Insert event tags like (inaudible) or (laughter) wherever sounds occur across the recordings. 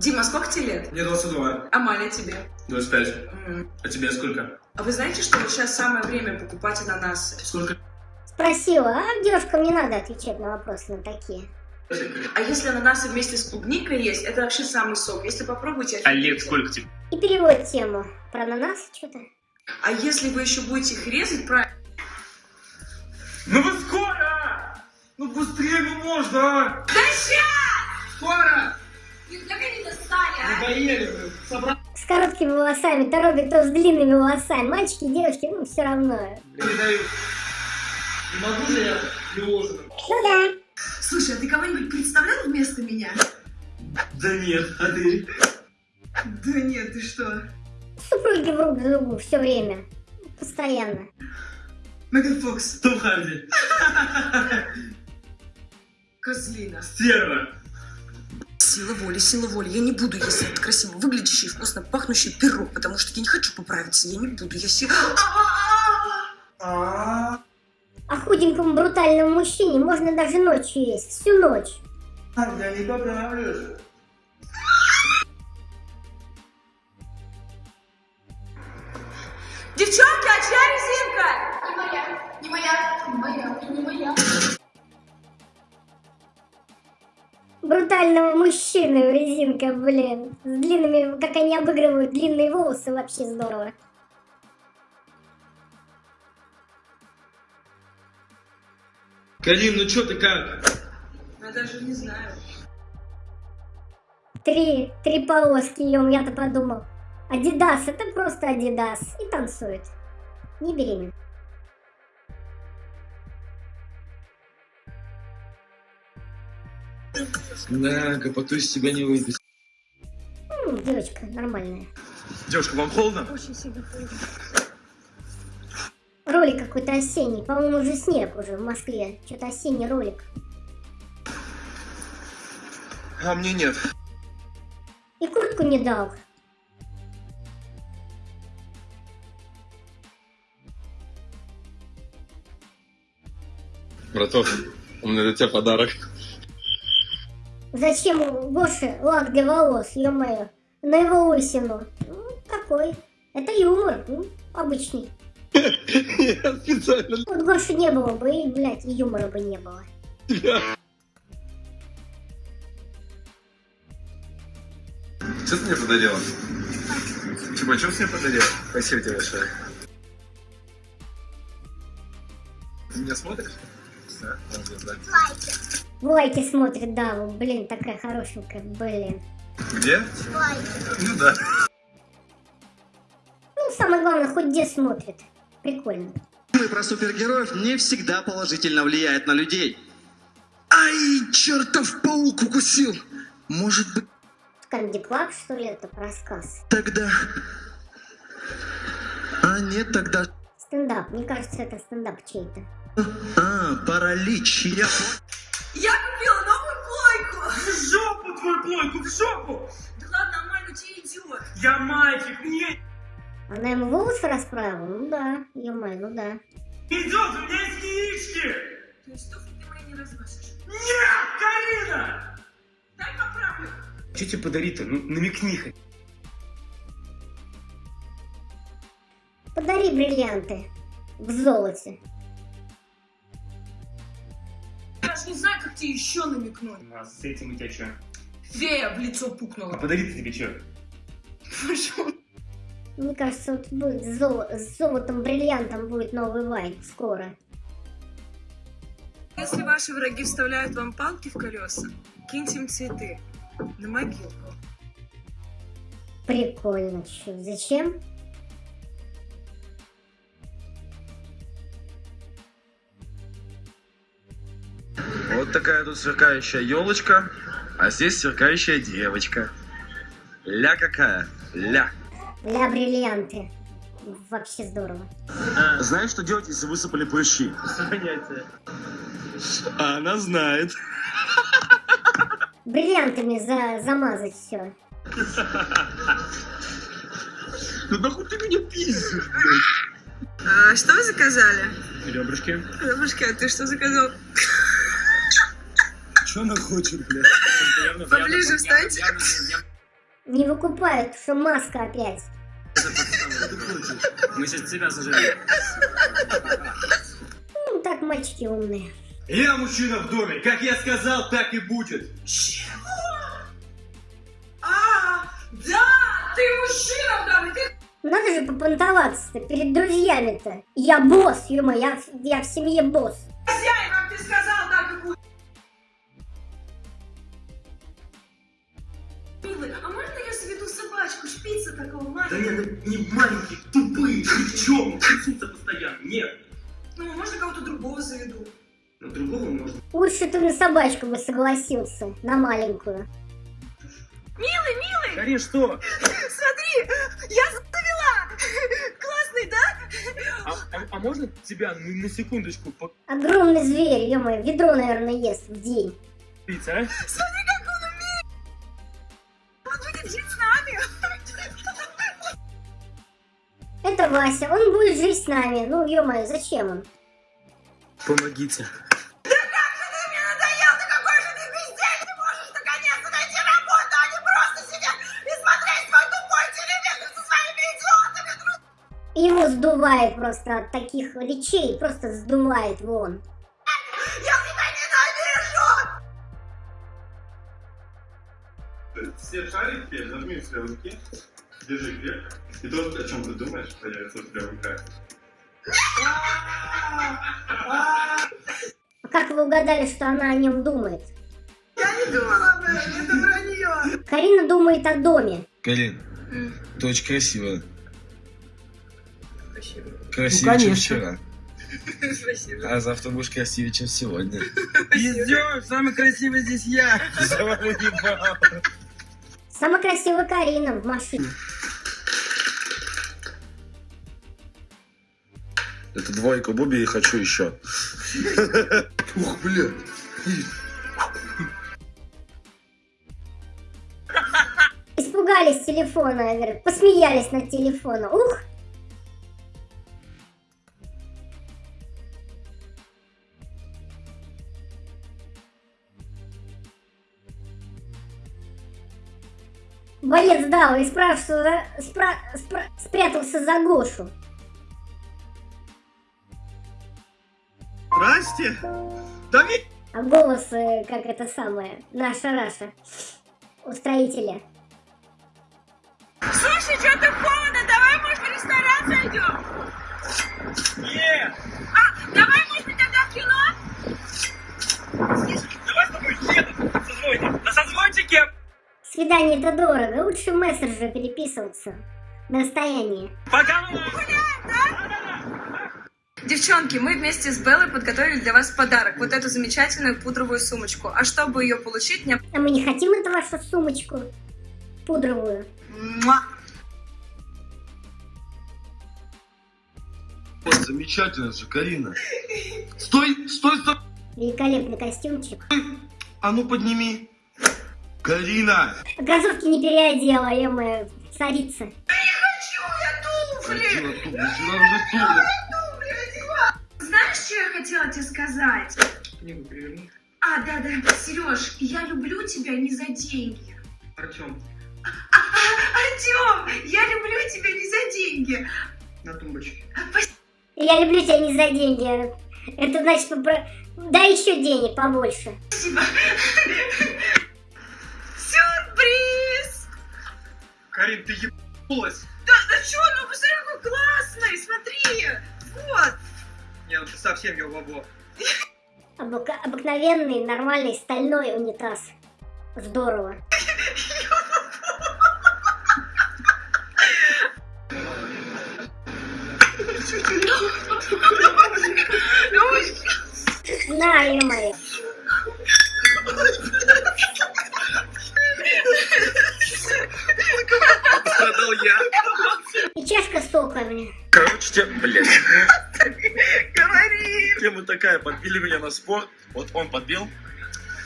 Дима, сколько тебе лет? Мне 22. А Маля тебе? 25. М. А тебе сколько? А вы знаете, что вот сейчас самое время покупать ананасы? Сколько? Спросила, а девушкам не надо отвечать на вопросы на такие. А если ананасы вместе с клубникой есть, это вообще самый сок. Если попробуйте... А лет сколько тебе? И перевод тему. Про ананасы что-то. А если вы еще будете их резать, правильно? Ну вы скоро! Ну быстрее ну можно! а! Да ща! Скоро! С короткими волосами, то робит, то с длинными волосами. Мальчики, девушки, ну все равно. Не могу же я приложенным? Ну да. Слушай, а ты кого-нибудь представлял вместо меня? Да нет, а ты? Да нет, ты что? Супруги в рук другу все время. Постоянно. Меган Фокс, Том Харди. козлина. Стерва. Сила воли, сила воли. Я не буду есть этот красиво выглядящий и вкусно пахнущий пирог, потому что я не хочу поправиться. Я не буду. Я сила... А, А худенькому брутальному мужчине можно даже ночью есть. Всю ночь. я не поправлюсь. Брутального мужчины резинка, блин. С длинными, как они обыгрывают длинные волосы, вообще здорово. Калин, ну чё ты как? Я даже не знаю. Три, три полоски, ем, я-то подумал. Адидас, это просто Адидас. И танцует. Не беременна. Да, гопоту из себя не выйдет. М, девочка, нормальная. Девушка, вам холодно? Ролик какой-то осенний. По-моему, уже снег уже в Москве. Что-то осенний ролик. А мне нет. И куртку не дал. Браток, у меня для тебя подарок. Зачем Гоше лак для волос, ё-моё? На его лысину. Ну, такой. Это юмор, ну, обычный. Я специально Вот Гоши не было бы, и, блядь, и юмора бы не было. Что ты мне подарила? Типа, что ты мне подарил? Спасибо тебе большое. Ты меня смотришь? Да, молодец, да. В лайке смотрит, да, блин, такая хорошенькая, блин. Где? Ну да. Ну, самое главное, хоть где смотрит. Прикольно. Фильмы про супергероев не всегда положительно влияют на людей. Ай, чертов паук укусил! Может быть, Comedy Club, что ли, это рассказ? тогда... А нет, тогда... Стендап, мне кажется, это стендап чей-то. А, паралич. Я... Я купила новую плойку! В жопу твою плойку, в жопу! Да ладно, нормально, тебе идет. Я мальчик, мне Она ему волосы расправила? Ну да, ё-моё, ну да. идет, у меня есть яички! То есть туфли ты мои не разносишь? Нет, Карина! Дай поправлю. Что тебе подарить-то? Ну, намекни хоть. Подари бриллианты в золоте. Не знаю, как тебе еще намекнуть. А с этим у тебя что? Фея в лицо А пукнула. подарить тебе что? Пошел. Мне кажется, вот будет с, золо- с золотом, бриллиантом будет новый вайн скоро. Если ваши враги вставляют вам палки в колеса, киньте им цветы на могилку. Прикольно, чё, зачем? Вот такая тут сверкающая елочка, а здесь сверкающая девочка. Ля какая? Ля. Ля бриллианты. Вообще здорово. Знаешь, что делать, если высыпали прыщи? Понятие. А она знает. Бриллиантами за, замазать все. Ну нахуй ты меня пиздишь? А, что вы заказали? Ребрышки. Бабушка, а ты что заказал? Что она хочет, блядь? Поближе встаньте. Не выкупают, что маска опять. Мы сейчас тебя заживем. Ну, так мальчики умные. Я мужчина в доме. Как я сказал, так и будет. А, да, ты мужчина, да, ты Надо же попонтоваться перед друзьями-то. Я босс, ё я, в- я в семье босс. Шпица такого Да маленького? нет, не маленькие, тупые, ни в чем, трясутся постоянно. Нет. Ну, можно кого-то другого заведу. На другого можно. Лучше ты на собачку бы согласился, на маленькую. Милый, милый, Карин, что? смотри, я завела. Классный, да? А, а- а можно тебя на, на секундочку Огромный зверь, ё ведро, наверное, ест в день. попить, а? Смотри, будет жить с нами. Это Вася, он будет жить с нами. Ну, ё зачем он? Помогите. Ты мне надоел, ты какой же ты бездельник, ты можешь наконец-то найти работу, а не просто сидеть и смотреть свой тупой телевизор со своими идиотами. Его сдувает просто от таких речей, просто сдувает вон. Ненавижу. Все шарики нажми в руке, держи крепко, и то, о чем ты думаешь, появится у тебя в руках. А как вы угадали, что она о нем думает? Я не думала об этом, это вранье. Карина думает о доме. Карин, ты очень красивая. Спасибо. Красивее, чем конечно. вчера. (laughs) Спасибо. А завтра будешь красивее, чем сегодня. Идем, самый красивый здесь я. За вами не бал. Самая красивая Карина в машине. Это двойка Буби и хочу еще. Ух, блядь. Испугались телефона, посмеялись над телефоном. Ух! Боец дал и спра- спра- спрятался за Гошу. Здрасте. Да ми- А голос, э, как это самое, наша Раша, устроителя. Слушай, что-то холодно, давай, может, в ресторан зайдем? Нет. А, давай, может, тогда в кино? Давай с тобой едем на созвоне. На созвончике. Свидание это дорого, лучше в мессенджере переписываться на расстоянии. Пока. Девчонки, мы вместе с Беллой подготовили для вас подарок. Вот эту замечательную пудровую сумочку. А чтобы ее получить, мне... А мы не хотим эту вашу сумочку пудровую. Муа! Вот, замечательно же, Карина. Стой, стой, стой. Великолепный костюмчик. А ну подними. Карина. А кроссовки не переодела, я моя царица. Карина, тут, начала уже туго. Знаешь, что я хотела тебе сказать? Книгу переверни. А, да-да, Сереж, я люблю тебя не за деньги. Артем, Артем, я люблю тебя не за деньги. на тумбочке. Я люблю тебя не за деньги. Это значит, дай еще денег побольше. Спасибо. Карин, ты ебнулась. Да, да что, ну посмотри, какой классный, смотри. Вот. Не, ну ты совсем ебабо. Обыка- обыкновенный, нормальный, стальной унитаз. Здорово. (laughs) На, ё-моё. Соками. Короче, те- блядь. (laughs) Говори. Тема такая, подбили меня на спор. Вот он подбил.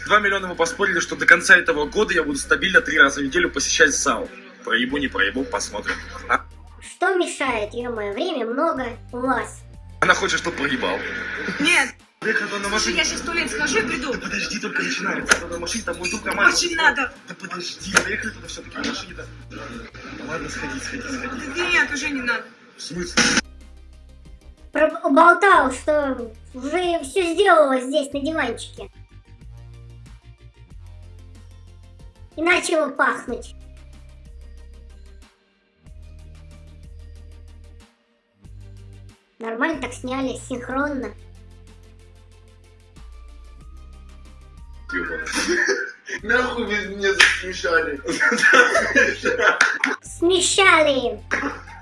Два миллиона мы поспорили, что до конца этого года я буду стабильно три раза в неделю посещать САУ. Проебу, не проебу, посмотрим. А Что мешает, ё-моё? Время много у вас. она хочет, чтобы проебал. Нет, на Слушай, машине. я сейчас в туалет схожу и приду. Да подожди, только начинается. Надо на машине, там мой друг Роман. Очень надо. Да подожди, поехали туда все-таки на машине. Да. Да ладно, сходи, сходи, сходи. Нет, уже не надо. В смысле? Проболтал, что уже все сделала здесь, на диванчике. И начало пахнуть. Нормально так сняли, синхронно. (laughs) Нахуй меня засмешали. (laughs)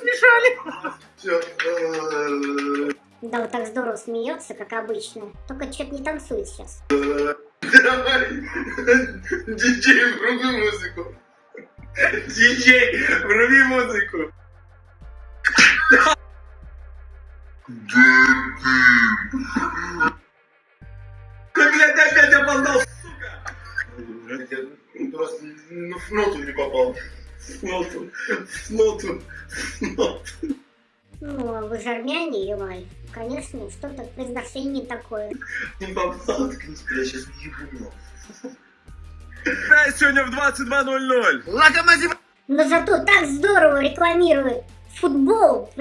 Смещали. Все. Да, вот так здорово смеется, как обычно. Только что-то не танцует сейчас. Давай. Диджей, вруби музыку. Диджей, вруби музыку. Ты, Ну, в ноту не попал. в ноту, в ноту, в ноту. Ну, а вы же армяне, ё Конечно, что-то в произношении такое. Не попал. Я сейчас не ебу. Да, сегодня в 22.00. Локомотив! Но зато так здорово рекламирует футбол.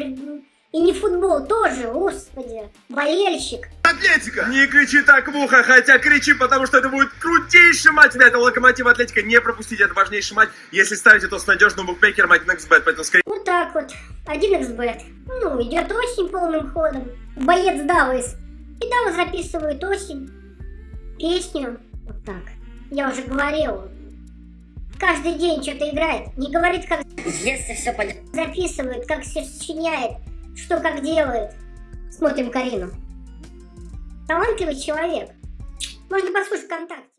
И не футбол тоже, господи. Болельщик. Атлетика! Не кричи так в ухо, хотя кричи, потому что это будет крутейший матч. Это Локомотив Атлетика. Не пропустите, это важнейший матч. Если ставите, то с надежным букмекером 1xbet. Поэтому скорее Вот так вот. 1xbet. Ну, идет очень полным ходом. Боец Давис. И Давис записывает осень. Песню. Вот так. Я уже говорил. Каждый день что-то играет. Не говорит, как Если все пойдет. записывает, как все сочиняет, что как делает. Смотрим Карину. Талантливый человек. Можно послушать ВКонтакте.